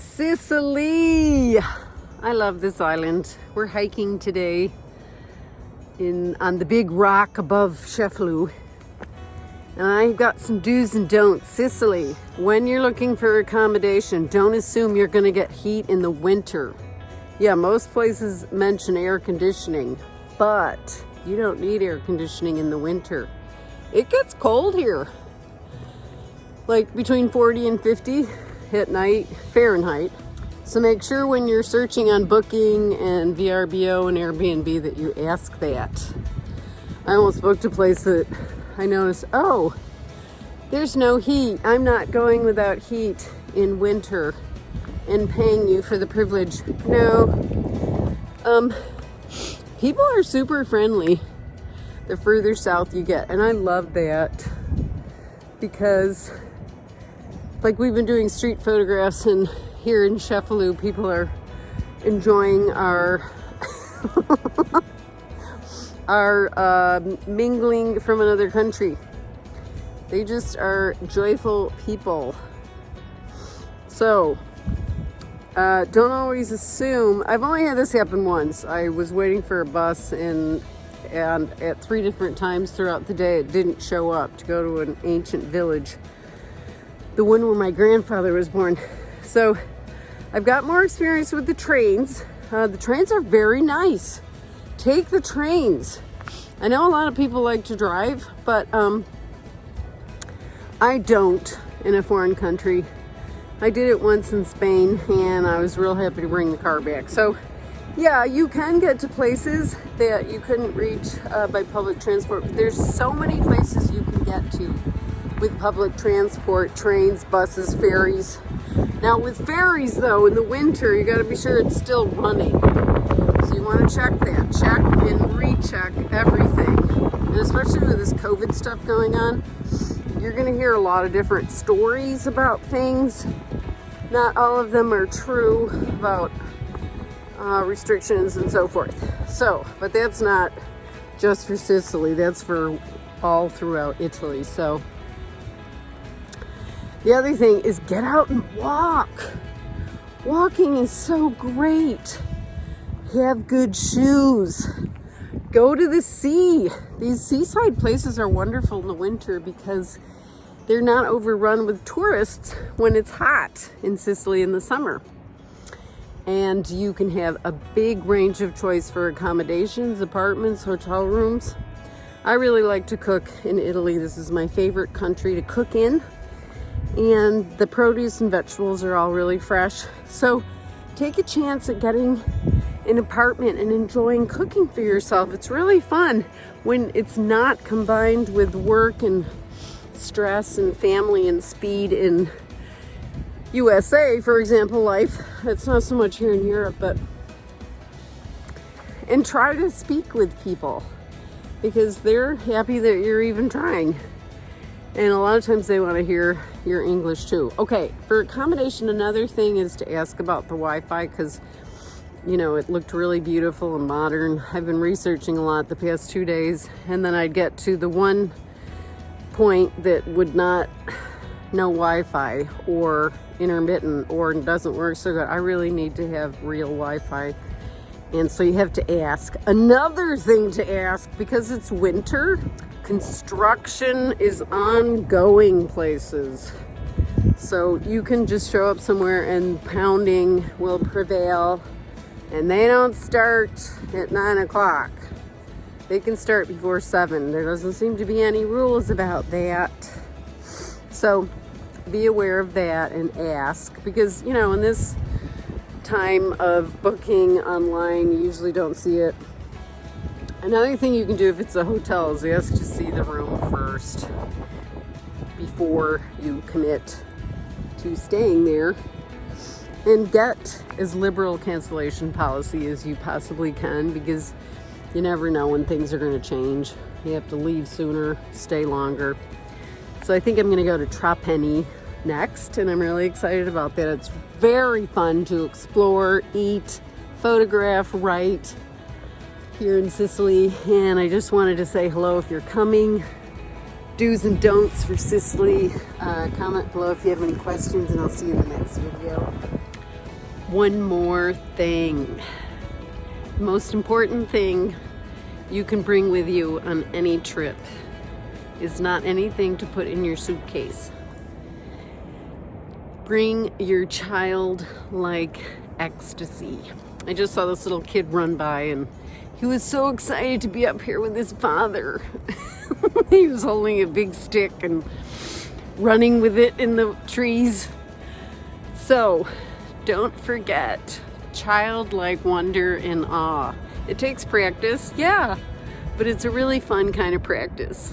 Sicily. I love this island. We're hiking today in on the big rock above Cefalù. And I've got some do's and don'ts. Sicily, when you're looking for accommodation, don't assume you're gonna get heat in the winter. Yeah, most places mention air conditioning, but you don't need air conditioning in the winter. It gets cold here. Like between 40 and 50 at night, Fahrenheit. So make sure when you're searching on Booking and VRBO and Airbnb that you ask that. I almost booked a place that I noticed, oh, there's no heat. I'm not going without heat in winter and paying you for the privilege. No. Um, people are super friendly the further south you get. And I love that because like we've been doing street photographs and here in Cefalù, people are enjoying our are uh, mingling from another country. They just are joyful people. So, uh, don't always assume. I've only had this happen once. I was waiting for a bus and and at three different times throughout the day it didn't show up to go to an ancient village. The one where my grandfather was born. So I've got more experience with the trains. Uh, the trains are very nice take the trains. I know a lot of people like to drive, but um, I don't in a foreign country. I did it once in Spain and I was real happy to bring the car back. So yeah, you can get to places that you couldn't reach uh, by public transport. But there's so many places you can get to with public transport, trains, buses, ferries. Now with ferries though, in the winter, you gotta be sure it's still running So you want to check that. Check and recheck everything. And especially with this COVID stuff going on, you're going to hear a lot of different stories about things. Not all of them are true about uh, restrictions and so forth. So, but that's not just for Sicily. That's for all throughout Italy. So, the other thing is get out and walk. Walking is so great have good shoes. Go to the sea. These seaside places are wonderful in the winter because they're not overrun with tourists when it's hot in Sicily in the summer. And you can have a big range of choice for accommodations, apartments, hotel rooms. I really like to cook in Italy. This is my favorite country to cook in. And the produce and vegetables are all really fresh. So take a chance at getting an apartment and enjoying cooking for yourself. It's really fun when it's not combined with work and stress and family and speed in USA, for example, life. It's not so much here in Europe, but and try to speak with people because they're happy that you're even trying. And a lot of times they want to hear your English too. Okay, for accommodation, another thing is to ask about the Wi-Fi because you know, it looked really beautiful and modern. I've been researching a lot the past two days and then I'd get to the one point that would not no Wi-Fi or intermittent or doesn't work so good. I really need to have real Wi-Fi. And so you have to ask. Another thing to ask, because it's winter, construction is ongoing places. So you can just show up somewhere and pounding will prevail and they don't start at nine o'clock. They can start before seven. There doesn't seem to be any rules about that. So be aware of that and ask because, you know, in this time of booking online, you usually don't see it. Another thing you can do if it's a hotel is ask to see the room first before you commit to staying there and get as liberal cancellation policy as you possibly can because you never know when things are going to change. You have to leave sooner, stay longer. So I think I'm going to go to Trapani next and I'm really excited about that. It's very fun to explore, eat, photograph, write here in Sicily and I just wanted to say hello if you're coming. Do's and don'ts for Sicily. Uh, comment below if you have any questions and I'll see you in the next video. One more thing. Most important thing you can bring with you on any trip is not anything to put in your suitcase. Bring your child like ecstasy. I just saw this little kid run by and he was so excited to be up here with his father. he was holding a big stick and running with it in the trees. So don't forget childlike wonder and awe. It takes practice, yeah, but it's a really fun kind of practice.